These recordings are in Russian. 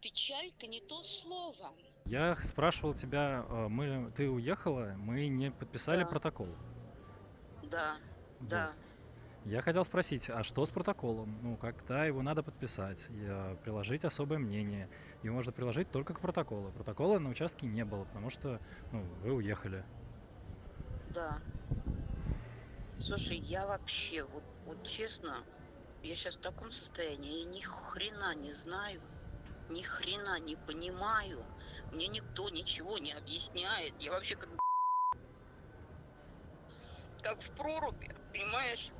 Печалька не то слово. Я спрашивал тебя, э, мы, ты уехала, мы не подписали Да. протокол. Да, Вот. да. Я хотел спросить, а что с протоколом? Ну, когда его надо подписать? И, э, приложить особое мнение. Его можно приложить только к протоколу. Протокола на участке не было, потому что ну, вы уехали. Да. Слушай, я вообще, вот, вот честно, я сейчас в таком состоянии, я ни хрена не знаю, ни хрена не понимаю, мне никто ничего не объясняет, я вообще как как в проруби, понимаешь?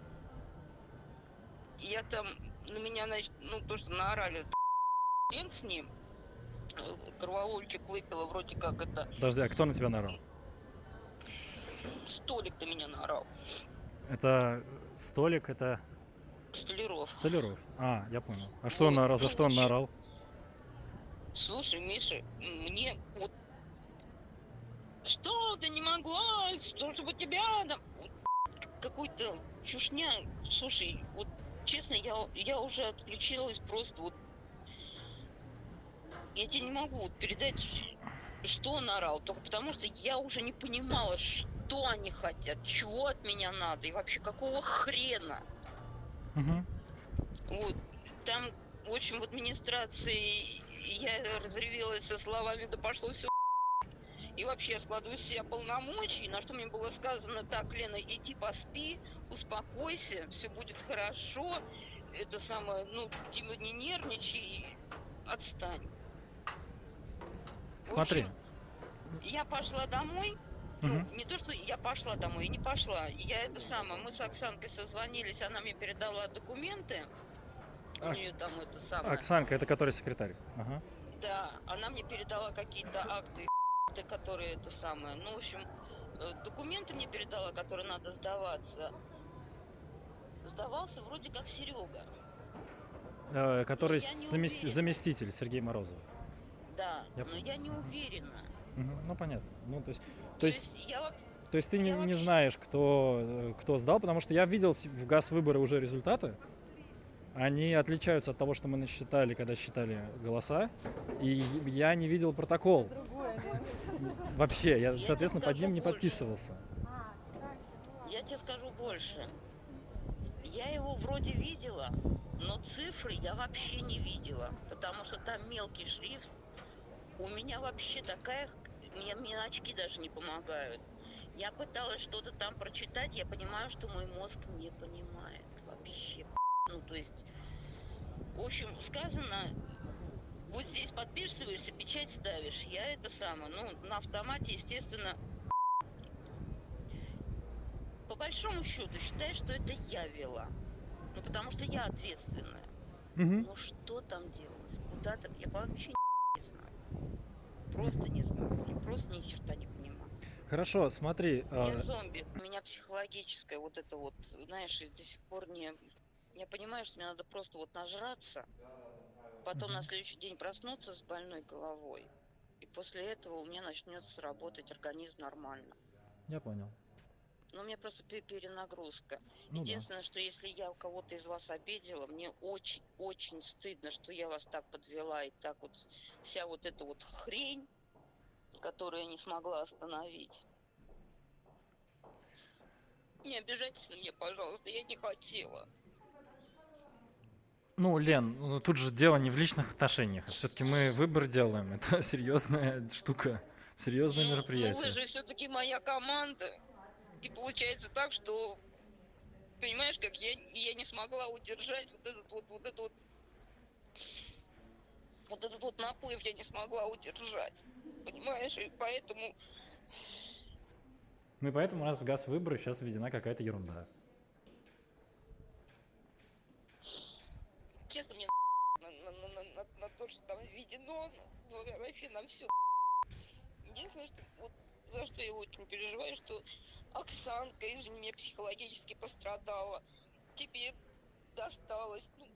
Я там, на меня, значит, ну, то, что наорали, хрен с ним, кроволольчик выпила, вроде как это, Подожди, а кто на тебя наорал? столик на меня наорал, Это столик, это столяров. Столяров. А, я понял. А что он Вот, наорал? За ну, что он наорал? Слушай, Миша, мне вот что ты не могла, что чтобы тебя там вот какой-то чушня. Слушай, вот честно, я я уже отключилась просто вот. Я тебе не могу вот передать, что он орал, только потому что я уже не понимала, что они хотят, чего от меня надо и вообще какого хрена. Мгм. Вот, там, в общем, в администрации я разревелась со словами «да пошло все и вообще я складываю из себя полномочий, на что мне было сказано, так, Лена, иди поспи, успокойся, все будет хорошо, это самое, ну, типа не нервничай, отстань. В Смотри. общем, я пошла домой, ну, Мгм. не то, что я пошла домой, не пошла. Я это самое, мы с Оксанкой созвонились, она мне передала документы. У А- нее там это самое. Оксанка, это который секретарь. Ага. Да, она мне передала какие-то акты, которые это самое. Ну, в общем, э, документы мне передала, которые надо сдаваться. Сдавался вроде как Серега. Э, который не замес- заместитель Сергей Морозов. Да, Я но я не уверена. Мгм. Ну, понятно. Ну, то есть, то То есть, есть я то есть ты не, я не вообще- знаешь, кто, э, кто сдал, потому что я видел в газ выборы уже результаты. Они отличаются от того, что мы насчитали, когда считали голоса. И я не видел протокол. Другое, да? Вообще, я, Я соответственно, под ним не больше. подписывался. А, дальше. Я тебе скажу больше. Я его вроде видела, но цифры я вообще не видела, потому что там мелкий шрифт. У меня вообще такая... Мне, мне очки даже не помогают. Я пыталась что-то там прочитать, я понимаю, что мой мозг не понимает вообще. Ну, то есть... В общем, сказано, вот здесь подписываешься, печать ставишь. Я это самое, ну, на автомате, естественно, по большому счету считаю, что это я вела. Ну, потому что я ответственная. Мгм. Ну, что там делалось? Куда там? Я вообще не знаю. Просто не знаю. Я просто ни черта не понимаю. Хорошо, смотри. э, Я зомби. У меня психологическое вот это вот, знаешь, до сих пор не... Я понимаю, что мне надо просто вот нажраться, потом на следующий день проснуться с больной головой. И после этого у меня начнется работать организм нормально. Я понял. Ну, у меня просто пе- перенагрузка. Ну да. Единственное, что если я кого-то из вас обидела, мне очень-очень стыдно, что я вас так подвела, и так вот вся вот эта вот хрень, которую я не смогла остановить. Не обижайтесь на меня, пожалуйста, я не хотела. Ну, Лен, ну, тут же дело не в личных отношениях. Все-таки мы выбор делаем. Это серьезная штука, серьезное Ну, Ну, мероприятие. вы же все-таки моя команда. И получается так, что, понимаешь, как я, я не смогла удержать вот этот вот, вот этот вот, вот этот вот наплыв я не смогла удержать. Понимаешь, и поэтому Ну и поэтому у нас в газ выборы сейчас введена какая-то ерунда. честно мне на, на, на, на, на- на то, что там введено, ну, вообще на все. Единственное, что вот за что я очень переживаю, что Оксанка из меня психологически пострадала. Тебе досталось. Ну,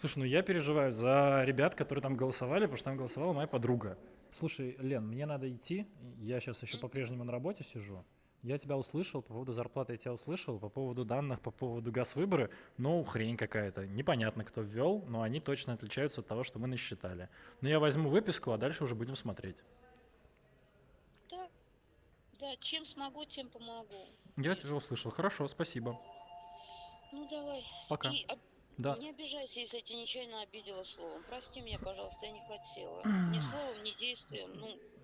Слушай, ну я переживаю за ребят, которые там голосовали, потому что там голосовала моя подруга. Слушай, Лен, мне надо идти. Я сейчас еще по-прежнему на работе сижу. Я тебя услышал, по поводу зарплаты я тебя услышал, по поводу данных, по поводу газ-выборы, ну, хрень какая-то. Непонятно, кто ввел, но они точно отличаются от того, что мы насчитали. Но я возьму выписку, а дальше уже будем смотреть. Да, да, чем смогу, тем помогу. Я тебя услышал. Хорошо, спасибо. Ну давай. Пока. И об- Да. Не обижайся, если я тебя нечаянно обидела словом. Прости меня, пожалуйста, я не хотела. Ни словом, ни действием. Ну,